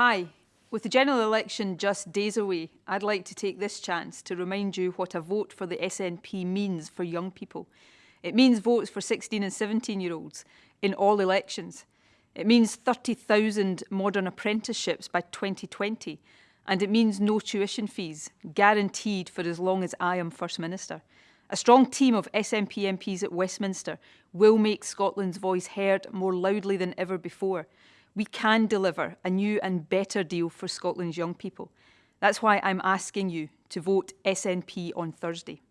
Hi. With the general election just days away, I'd like to take this chance to remind you what a vote for the SNP means for young people. It means votes for 16 and 17 year olds in all elections. It means 30,000 modern apprenticeships by 2020 and it means no tuition fees, guaranteed for as long as I am First Minister. A strong team of SNP MPs at Westminster will make Scotland's voice heard more loudly than ever before we can deliver a new and better deal for Scotland's young people. That's why I'm asking you to vote SNP on Thursday.